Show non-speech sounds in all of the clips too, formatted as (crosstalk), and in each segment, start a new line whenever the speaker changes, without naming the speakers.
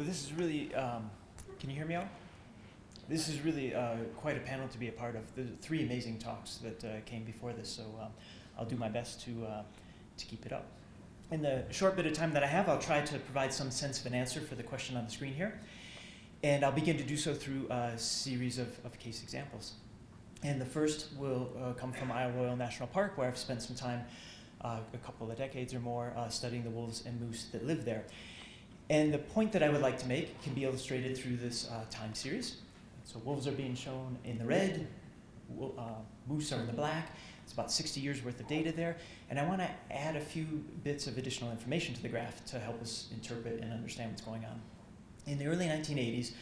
Well, this is really, um, can you hear me out? This is really uh, quite a panel to be a part of. The three amazing talks that uh, came before this, so um, I'll do my best to, uh, to keep it up. In the short bit of time that I have, I'll try to provide some sense of an answer for the question on the screen here. And I'll begin to do so through a series of, of case examples. And the first will uh, come from Isle Royale National Park, where I've spent some time, uh, a couple of decades or more, uh, studying the wolves and moose that live there. And the point that I would like to make can be illustrated through this uh, time series. So wolves are being shown in the red, uh, moose are in the black. It's about 60 years worth of data there. And I want to add a few bits of additional information to the graph to help us interpret and understand what's going on. In the early 1980s,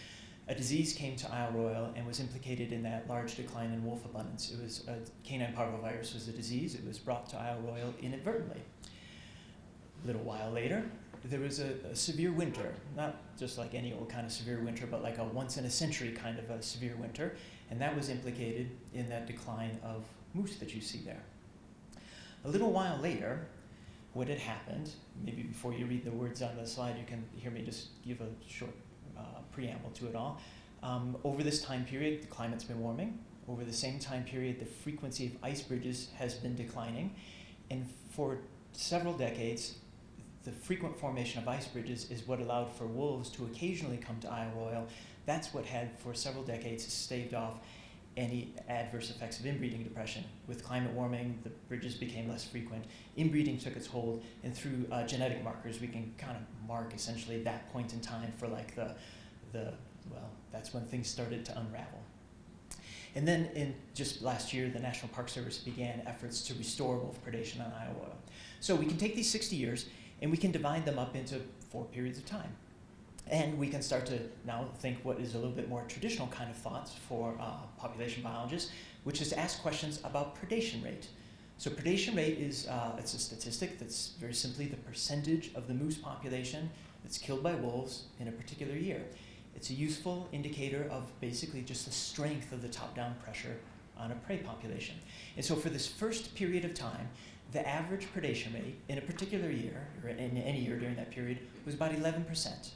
a disease came to Isle Royale and was implicated in that large decline in wolf abundance. It was canine parvovirus was a disease. It was brought to Isle Royale inadvertently. A little while later, there was a, a, severe winter, not just like any old kind of severe winter, but like a once in a century kind of a severe winter, and that was implicated in that decline of moose that you see there. A little while later, what had happened, maybe before you read the words on the slide, you can hear me just give a short uh, preamble to it all. Um, over this time period, the climate's been warming. Over the same time period, the frequency of ice bridges has been declining. And for several decades, the frequent formation of ice bridges is what allowed for wolves to occasionally come to Isle Royale. That's what had, for several decades, staved off any adverse effects of inbreeding depression. With climate warming, the bridges became less frequent. Inbreeding took its hold, and through uh, genetic markers, we can kind of mark essentially that point in time for like the, the, well, that's when things started to unravel. And then in just last year, the National Park Service began efforts to restore wolf predation on Royale. So we can take these 60 years and we can divide them up into four periods of time. And we can start to now think what is a little bit more traditional kind of thoughts for uh, population biologists, which is to ask questions about predation rate. So predation rate is uh, it's a statistic that's very simply the percentage of the moose population that's killed by wolves in a particular year. It's a useful indicator of basically just the strength of the top-down pressure on a prey population. And so for this first period of time, the average predation rate in a particular year, or in any year during that period, was about 11%.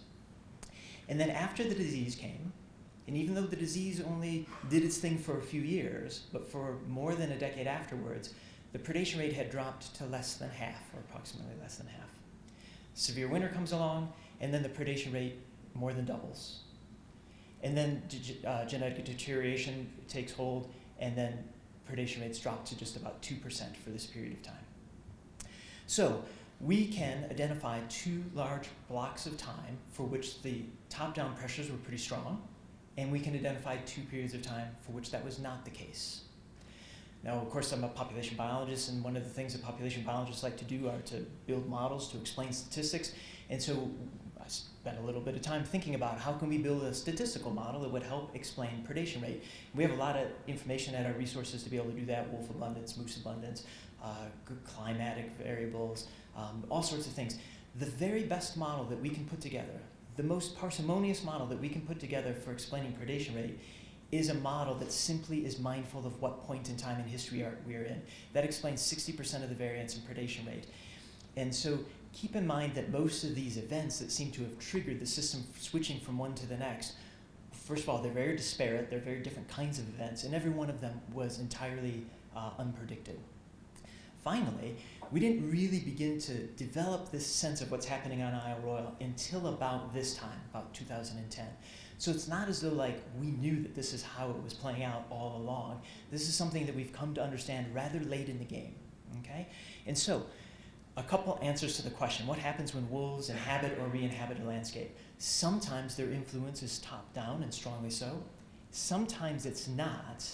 And then after the disease came, and even though the disease only did its thing for a few years, but for more than a decade afterwards, the predation rate had dropped to less than half, or approximately less than half. Severe winter comes along, and then the predation rate more than doubles. And then uh, genetic deterioration takes hold, and then predation rates dropped to just about 2% for this period of time. So we can identify two large blocks of time for which the top-down pressures were pretty strong, and we can identify two periods of time for which that was not the case. Now, of course, I'm a population biologist, and one of the things that population biologists like to do are to build models to explain statistics. And so spent a little bit of time thinking about how can we build a statistical model that would help explain predation rate. We have a lot of information at our resources to be able to do that, wolf abundance, moose abundance, uh, climatic variables, um, all sorts of things. The very best model that we can put together, the most parsimonious model that we can put together for explaining predation rate is a model that simply is mindful of what point in time in history we are in. That explains 60% of the variance in predation rate. And so keep in mind that most of these events that seem to have triggered the system switching from one to the next, first of all, they're very disparate, they're very different kinds of events, and every one of them was entirely uh, unpredicted. Finally, we didn't really begin to develop this sense of what's happening on Isle Royale until about this time, about 2010. So it's not as though like we knew that this is how it was playing out all along. This is something that we've come to understand rather late in the game, okay? And so a couple answers to the question, what happens when wolves inhabit or re-inhabit a landscape? Sometimes their influence is top-down and strongly so. Sometimes it's not,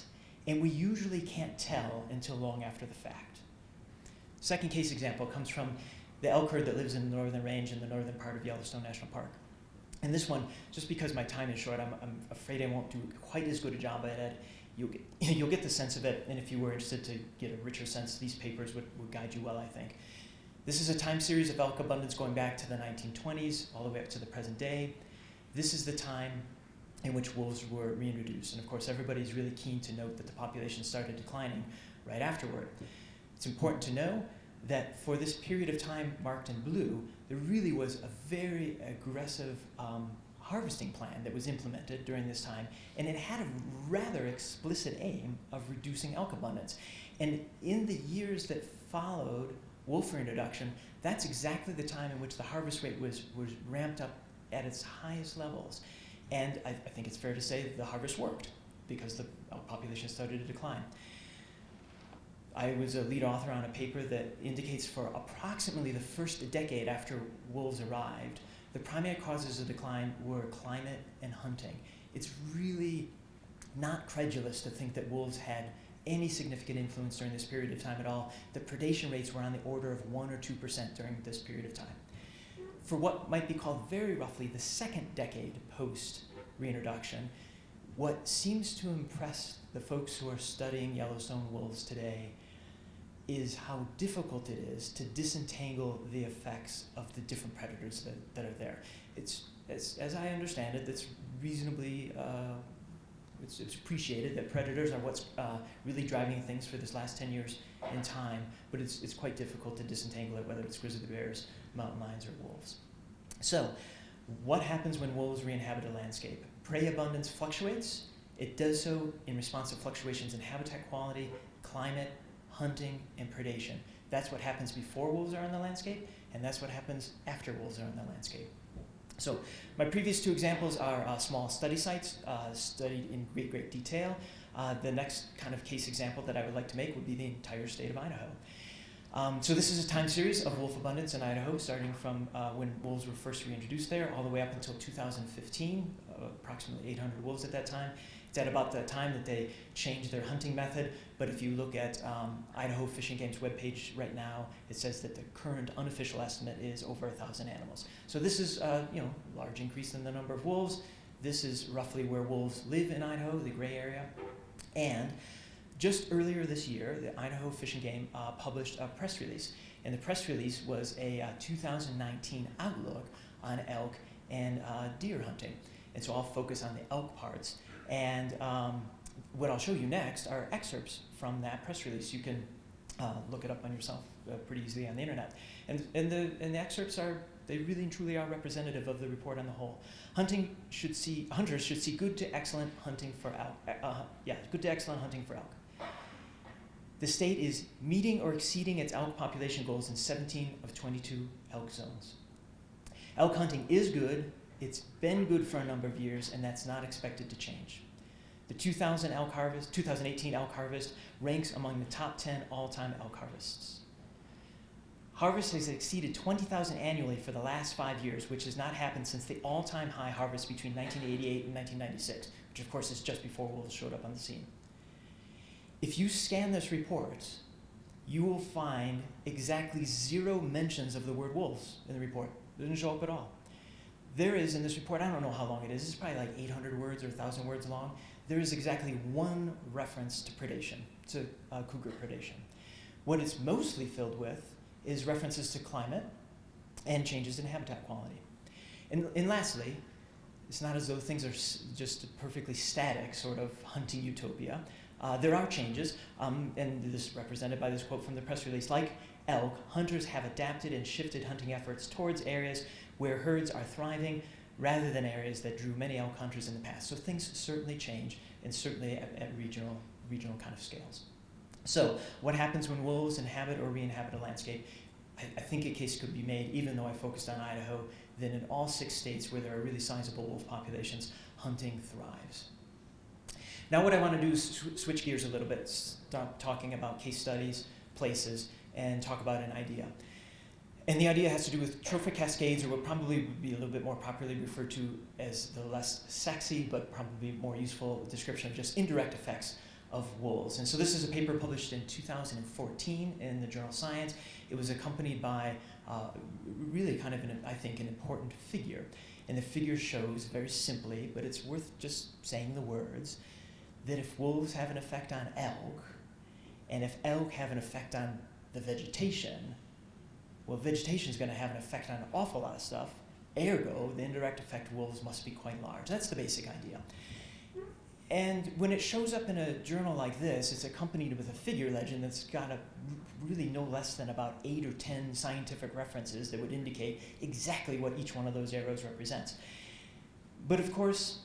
and we usually can't tell until long after the fact. Second case example comes from the elk herd that lives in the northern range in the northern part of Yellowstone National Park. And this one, just because my time is short, I'm, I'm afraid I won't do quite as good a job at it. You'll get, (laughs) you'll get the sense of it, and if you were interested to get a richer sense, these papers would, would guide you well, I think. This is a time series of elk abundance going back to the 1920s all the way up to the present day. This is the time in which wolves were reintroduced. And of course, everybody's really keen to note that the population started declining right afterward. It's important to know that for this period of time marked in blue, there really was a very aggressive um, harvesting plan that was implemented during this time, and it had a rather explicit aim of reducing elk abundance. And in the years that followed wolf reintroduction, that's exactly the time in which the harvest rate was, was ramped up at its highest levels. And I, I think it's fair to say the harvest worked because the uh, population started to decline. I was a lead author on a paper that indicates for approximately the first decade after wolves arrived, the primary causes of decline were climate and hunting. It's really not credulous to think that wolves had any significant influence during this period of time at all. The predation rates were on the order of 1 or 2% during this period of time. For what might be called very roughly the second decade post reintroduction, what seems to impress the folks who are studying Yellowstone wolves today is how difficult it is to disentangle the effects of the different predators that, that are there. It's, as, as I understand it, that's reasonably, uh, it's, it's appreciated that predators are what's uh, really driving things for this last 10 years in time, but it's, it's quite difficult to disentangle it, whether it's grizzly bears, mountain lions, or wolves. So, what happens when wolves re-inhabit a landscape? Prey abundance fluctuates. It does so in response to fluctuations in habitat quality, climate, hunting, and predation. That's what happens before wolves are in the landscape, and that's what happens after wolves are in the landscape. So my previous two examples are uh, small study sites uh, studied in great, great detail. Uh, the next kind of case example that I would like to make would be the entire state of Idaho. Um, so this is a time series of wolf abundance in Idaho, starting from uh, when wolves were first reintroduced there, all the way up until 2015, uh, approximately 800 wolves at that time. About the time that they changed their hunting method. But if you look at um, Idaho Fish and Game's webpage right now, it says that the current unofficial estimate is over a thousand animals. So this is uh, you know large increase in the number of wolves. This is roughly where wolves live in Idaho, the gray area. And just earlier this year, the Idaho Fish and Game uh, published a press release. And the press release was a uh, 2019 outlook on elk and uh, deer hunting. And so I'll focus on the elk parts. And um, what I'll show you next are excerpts from that press release. You can uh, look it up on yourself uh, pretty easily on the internet. And, and, the, and the excerpts are, they really and truly are representative of the report on the whole. Hunting should see, hunters should see good to excellent hunting for elk. Uh, uh yeah, good to excellent hunting for elk. The state is meeting or exceeding its elk population goals in 17 of 22 elk zones. Elk hunting is good, it's been good for a number of years, and that's not expected to change. The 2000 elk harvest, 2018 elk harvest ranks among the top 10 all-time elk harvests. Harvest has exceeded 20,000 annually for the last five years, which has not happened since the all-time high harvest between 1988 and 1996, which of course is just before wolves showed up on the scene. If you scan this report, you will find exactly zero mentions of the word wolves in the report. It doesn't show up at all there is in this report, I don't know how long it is, it's probably like 800 words or 1,000 words long. There is exactly one reference to predation, to uh, cougar predation. What it's mostly filled with is references to climate and changes in habitat quality. And, and lastly, it's not as though things are just perfectly static, sort of hunting utopia. Uh, there are changes, um, and this is represented by this quote from the press release. Like elk, hunters have adapted and shifted hunting efforts towards areas where herds are thriving rather than areas that drew many hunters in the past. So things certainly change, and certainly at, at regional, regional kind of scales. So what happens when wolves inhabit or re-inhabit a landscape? I, I think a case could be made, even though I focused on Idaho, that in all six states where there are really sizable wolf populations, hunting thrives. Now what I want to do is sw switch gears a little bit, stop talking about case studies, places, and talk about an idea. And the idea has to do with trophic cascades, or what probably would be a little bit more popularly referred to as the less sexy, but probably more useful description of just indirect effects of wolves. And so this is a paper published in 2014 in the journal Science. It was accompanied by uh, really kind of, an, I think, an important figure. And the figure shows very simply, but it's worth just saying the words, that if wolves have an effect on elk, and if elk have an effect on the vegetation, well, vegetation is going to have an effect on an awful lot of stuff. Ergo, the indirect effect wolves must be quite large. That's the basic idea. And when it shows up in a journal like this, it's accompanied with a figure legend that's got a really no less than about eight or ten scientific references that would indicate exactly what each one of those arrows represents. But of course,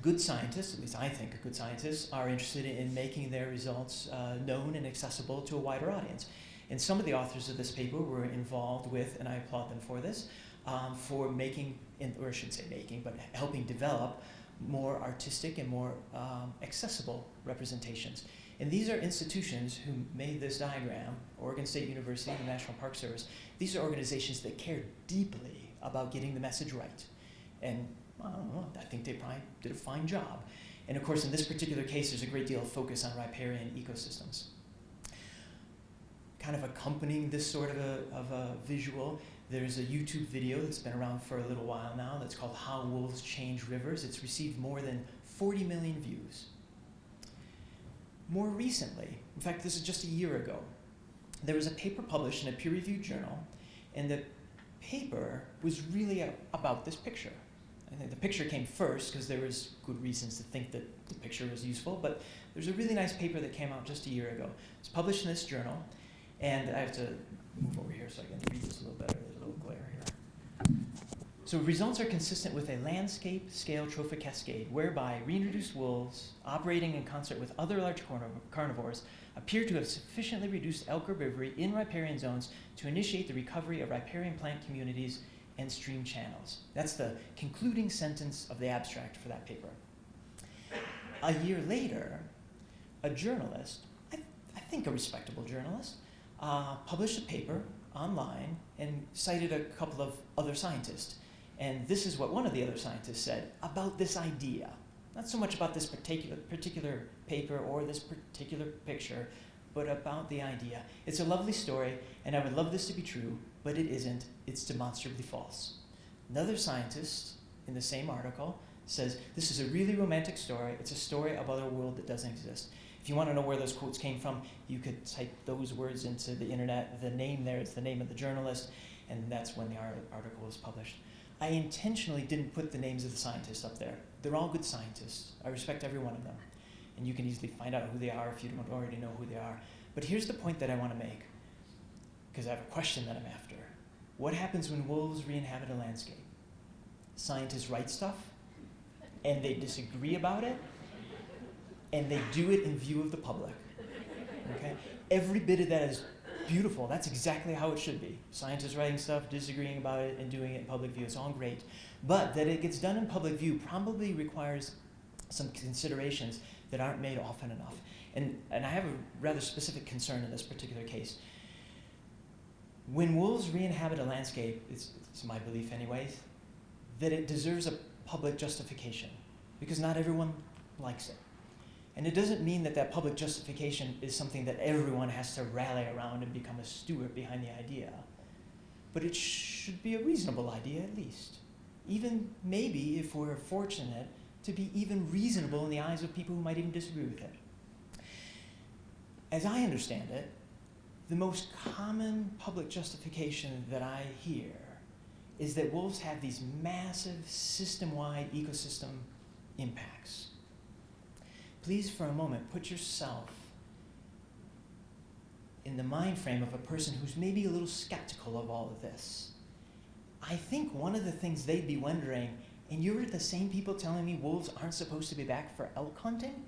good scientists, at least I think good scientists, are interested in making their results uh, known and accessible to a wider audience. And some of the authors of this paper were involved with, and I applaud them for this, um, for making, or I shouldn't say making, but helping develop more artistic and more um, accessible representations. And these are institutions who made this diagram, Oregon State University, the National Park Service. These are organizations that care deeply about getting the message right. And I don't know, I think they probably did a fine job. And of course, in this particular case, there's a great deal of focus on riparian ecosystems. Kind of accompanying this sort of a, of a visual, there's a YouTube video that's been around for a little while now that's called How Wolves Change Rivers. It's received more than 40 million views. More recently, in fact, this is just a year ago, there was a paper published in a peer-reviewed journal, and the paper was really a, about this picture. I think the picture came first because there was good reasons to think that the picture was useful, but there's a really nice paper that came out just a year ago. It's published in this journal, and I have to move over here so I can read this a little better. There's a little glare here. So results are consistent with a landscape scale trophic cascade whereby reintroduced wolves operating in concert with other large carnivores appear to have sufficiently reduced elk herbivory in riparian zones to initiate the recovery of riparian plant communities and stream channels. That's the concluding sentence of the abstract for that paper. A year later, a journalist, I, I think a respectable journalist, uh, published a paper online and cited a couple of other scientists. And this is what one of the other scientists said about this idea. Not so much about this particular, particular paper or this particular picture, but about the idea. It's a lovely story, and I would love this to be true, but it isn't. It's demonstrably false. Another scientist in the same article says, this is a really romantic story. It's a story about a world that doesn't exist. If you want to know where those quotes came from, you could type those words into the internet. The name there is the name of the journalist, and that's when the article was published. I intentionally didn't put the names of the scientists up there. They're all good scientists. I respect every one of them. And you can easily find out who they are if you don't already know who they are. But here's the point that I want to make, because I have a question that I'm after. What happens when wolves re-inhabit a landscape? Scientists write stuff, and they disagree about it, and they do it in view of the public. Okay? Every bit of that is beautiful. That's exactly how it should be. Scientists writing stuff, disagreeing about it, and doing it in public view. It's all great. But that it gets done in public view probably requires some considerations that aren't made often enough. And, and I have a rather specific concern in this particular case. When wolves re-inhabit a landscape, it's, it's my belief anyways, that it deserves a public justification because not everyone likes it. And it doesn't mean that that public justification is something that everyone has to rally around and become a steward behind the idea. But it should be a reasonable idea at least. Even maybe, if we're fortunate, to be even reasonable in the eyes of people who might even disagree with it. As I understand it, the most common public justification that I hear is that wolves have these massive system-wide ecosystem impacts please for a moment put yourself in the mind frame of a person who's maybe a little skeptical of all of this. I think one of the things they'd be wondering, and you're the same people telling me wolves aren't supposed to be back for elk hunting?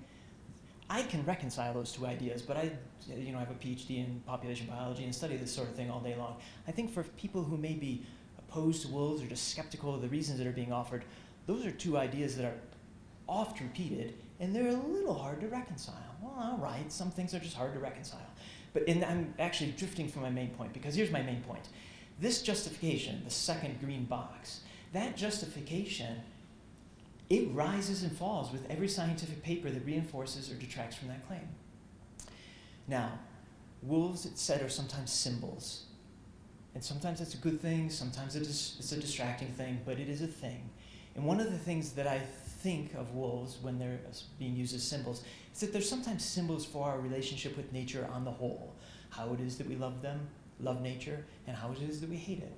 I can reconcile those two ideas, but I you know, I have a PhD in population biology and study this sort of thing all day long. I think for people who may be opposed to wolves or just skeptical of the reasons that are being offered, those are two ideas that are oft repeated and they're a little hard to reconcile. Well, all right, some things are just hard to reconcile. But I'm actually drifting from my main point because here's my main point. This justification, the second green box, that justification, it rises and falls with every scientific paper that reinforces or detracts from that claim. Now, wolves, it's said, are sometimes symbols. And sometimes it's a good thing, sometimes it is, it's a distracting thing, but it is a thing. And one of the things that I think of wolves when they're being used as symbols is that they're sometimes symbols for our relationship with nature on the whole. How it is that we love them, love nature, and how it is that we hate it.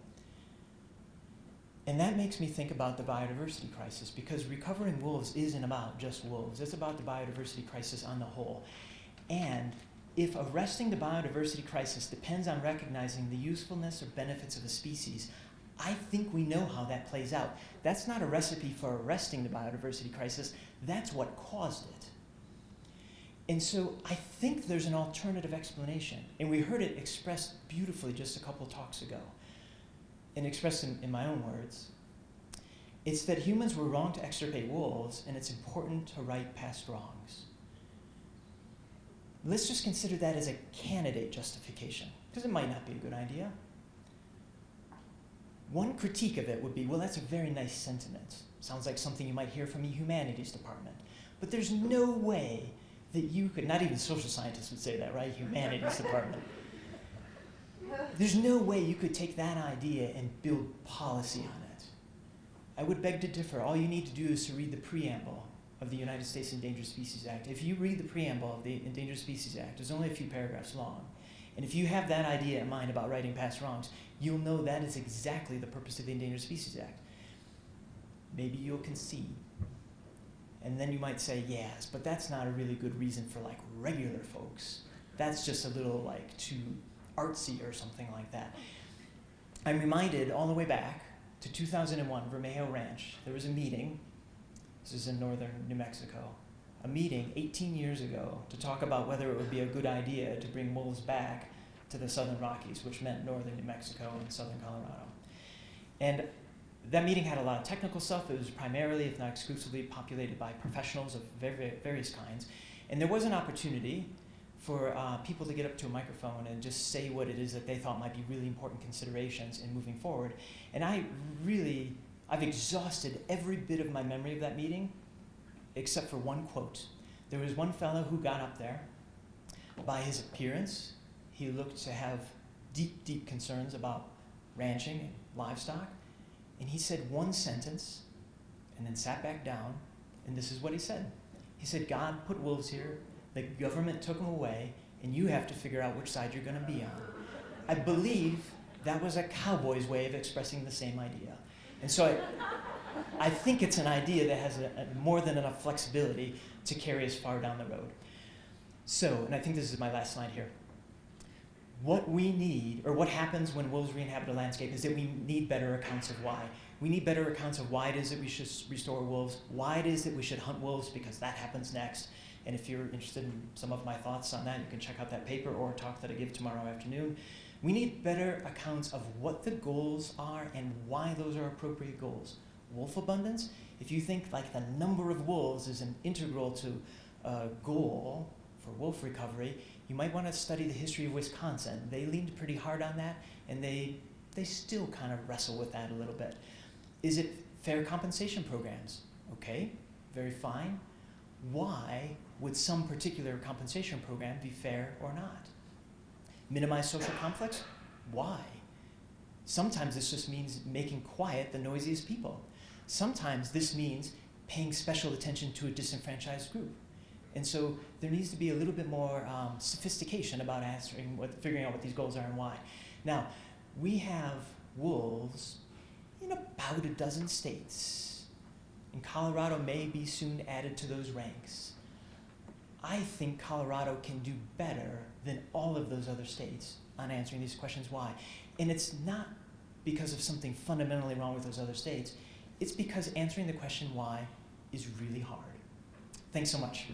And that makes me think about the biodiversity crisis because recovering wolves isn't about just wolves. It's about the biodiversity crisis on the whole. And if arresting the biodiversity crisis depends on recognizing the usefulness or benefits of a species, I think we know how that plays out. That's not a recipe for arresting the biodiversity crisis, that's what caused it. And so I think there's an alternative explanation. And we heard it expressed beautifully just a couple talks ago. And expressed in, in my own words. It's that humans were wrong to extirpate wolves, and it's important to right past wrongs. Let's just consider that as a candidate justification, because it might not be a good idea. One critique of it would be, well, that's a very nice sentiment. Sounds like something you might hear from a humanities department. But there's no way that you could, not even social scientists would say that, right? Humanities (laughs) department. There's no way you could take that idea and build policy on it. I would beg to differ. All you need to do is to read the preamble of the United States Endangered Species Act. If you read the preamble of the Endangered Species Act, it's only a few paragraphs long. And if you have that idea in mind about righting past wrongs, you'll know that is exactly the purpose of the Endangered Species Act. Maybe you'll concede. And then you might say, yes, but that's not a really good reason for like regular folks. That's just a little like too artsy or something like that. I'm reminded all the way back to 2001, Vermejo Ranch. There was a meeting, this is in northern New Mexico, a meeting 18 years ago to talk about whether it would be a good idea to bring wolves back to the southern Rockies, which meant northern New Mexico and southern Colorado. And that meeting had a lot of technical stuff. It was primarily, if not exclusively, populated by professionals of very, various kinds. And there was an opportunity for uh, people to get up to a microphone and just say what it is that they thought might be really important considerations in moving forward. And I really, I've exhausted every bit of my memory of that meeting except for one quote. There was one fellow who got up there. By his appearance, he looked to have deep, deep concerns about ranching and livestock. And he said one sentence and then sat back down, and this is what he said. He said, God put wolves here, the government took them away, and you have to figure out which side you're going to be on. I believe that was a cowboy's way of expressing the same idea. And so I, I think it's an idea that has a, a more than enough flexibility to carry us far down the road. So, and I think this is my last slide here what we need, or what happens when wolves re-inhabit a landscape, is that we need better accounts of why. We need better accounts of why it is that we should restore wolves, why it is that we should hunt wolves, because that happens next. And if you're interested in some of my thoughts on that, you can check out that paper or talk that I give tomorrow afternoon. We need better accounts of what the goals are and why those are appropriate goals. Wolf abundance, if you think like the number of wolves is an integral to a goal for wolf recovery, you might want to study the history of Wisconsin. They leaned pretty hard on that, and they, they still kind of wrestle with that a little bit. Is it fair compensation programs? Okay, very fine. Why would some particular compensation program be fair or not? Minimize social conflicts? Why? Sometimes this just means making quiet the noisiest people. Sometimes this means paying special attention to a disenfranchised group. And so there needs to be a little bit more um, sophistication about answering what, figuring out what these goals are and why. Now, we have wolves in about a dozen states. And Colorado may be soon added to those ranks. I think Colorado can do better than all of those other states on answering these questions why. And it's not because of something fundamentally wrong with those other states. It's because answering the question why is really hard. Thanks so much.